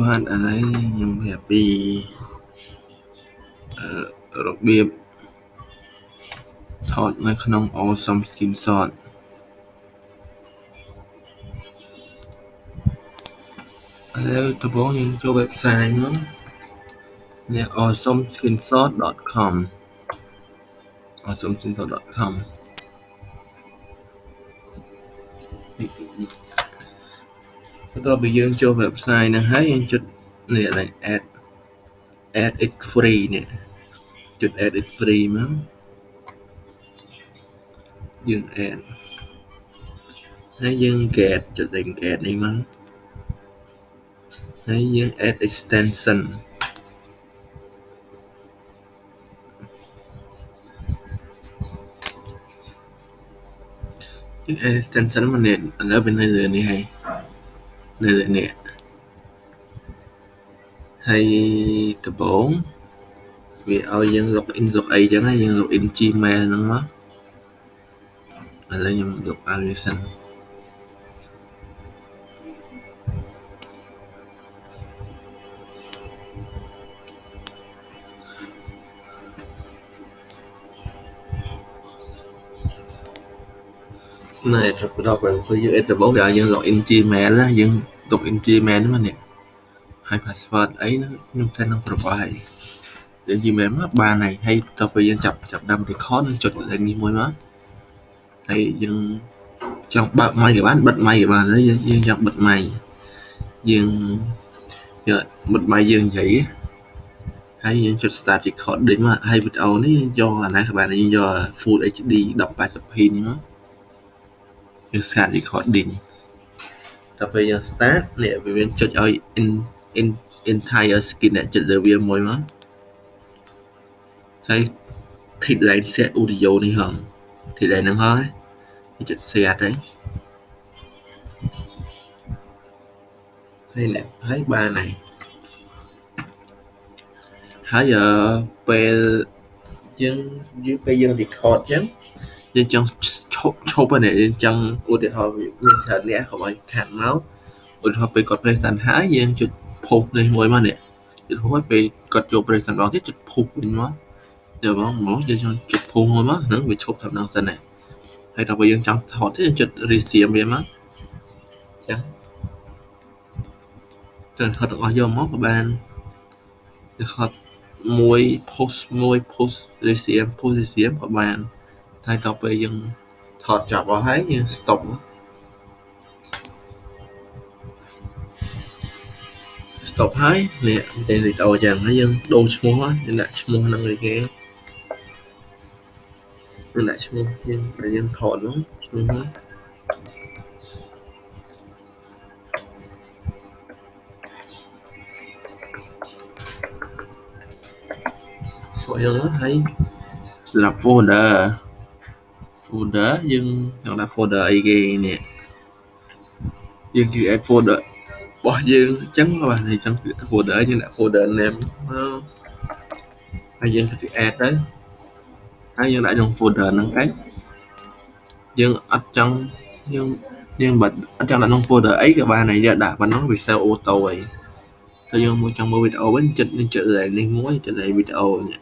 បាទឥឡូវខ្ញុំប្រាប់ពីអឺរបៀបថតនៅក្នុង Awesome Screenshot ឥឡូវដំបូងយើងចូល website មកនេះ awesomescreenshot.com awesomescreenshot.com បន្ទាប់ពីយើងចូល website ហ្នឹងហើយយើងចុចនេះឡើង add add it free នេះចុច add it free មកយើង add ហើយយើង get ចុចលេខ get នេះមកហើយយើង add extension យើង add extension មកនេះឥឡូវវានៅលើនេះហើយ នៅលើនេះហើយដំបូងវាឲ្យយើង login លុកអីចឹងហើយយើង login Gmail ហ្នឹងមកឥឡូវខ្ញុំលុបឲ្យវាសិន ណែត្រូវបន្តបើគឺយើងអេតដំបូងគេឲ្យយើង login Gmail ណាយើង login Gmail ហ្នឹងនេះហើយ password អីខ្ញុំ set ក្នុងប្រព័ន្ធហើយយើង Gmail មកបានហើយហើយតទៅពេលយើងចាប់ចាប់ដើម record នឹងចុចលេខនេះមួយមកហើយយើងចង់បើកម៉ៃក៏បានបិទម៉ៃក៏បានហើយយើងចង់បិទម៉ៃយើងយកបិទម៉ៃយើងនិយាយហើយយើងចុច start recording មកហើយវីដេអូនេះយកអាណាក៏បានយើងយក Full HD 1080p នេះមក យើង start recording ដល់ពេលយើង start នេះវាមានចុចឲ្យ in in entire screen អ្នកចុចលើវាមួយមកហើយ headline set audio នេះហង headline ហ្នឹងហើយចុច share ទៅហើយនេះហើយបានហើយហើយពេលយើងយើងពេលយើង record ចឹងយើងចង់ ឈប់ឈប់ហ្នឹងយើងចង់ឧទាហរណ៍មានច្រើនអ្នកកុំឲ្យខាត់មកឧទាហរណ៍ពេលគាត់ present ហើយយើងចុច post នេះមួយមកនេះចុច post ពេលគាត់ចូល present ម្ដងទៀតចុច post វិញមកយកមកមកយើងចង់ចុច post មួយមកហ្នឹងវាឈប់តាមហ្នឹងសិនណាហើយដល់ពេលយើងចង់ថតទៀតយើងចុច resume វាមកចឹងទៅថតទាំងអស់យកមកក៏បានទៅថតមួយ post មួយ post resume post resume ក៏បានតែដល់ពេលយើង ថតចប់អស់ហើយយើង stop មក stop ហើយនេះតែវីដេអូចឹងហើយយើងដូរឈ្មោះយើងដាក់ឈ្មោះហ្នឹងឲ្យគេយើងដាក់ឈ្មោះយើងដែលយើងថតនោះឈ្មោះហ្នឹងស្គាល់យើងហើយសម្រាប់ folder folder យើងចង់ដាក់ folder អីគេនេះយើង create folder របស់យើងអញ្ចឹងបាទអញ្ចឹង folder យើងដាក់ folder name មកហើយយើង create ទៅហើយយើងដាក់ក្នុង folder ហ្នឹងឯងយើងអត់ចង់យើងយើងបាត់អត់ចង់ដាក់ក្នុង folder អីក៏បានហើយយើងដាក់ប៉ុណ្ណឹងវា save auto ហើយទៅយើងមកចង់មើលវីដេអូវិញចិត្តនឹងចិត្តនេះមួយចិត្តវីដេអូនេះ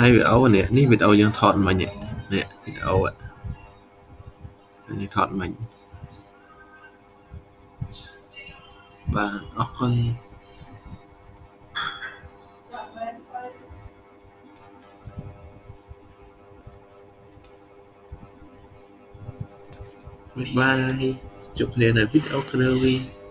ហើយវីដេអូនេះនេះវីដេអូយើងថតមិញនេះវីដេអូនេះថតមិញបាទអរគុណបាយបាយជួបគ្នានៅវីដេអូក្រោយ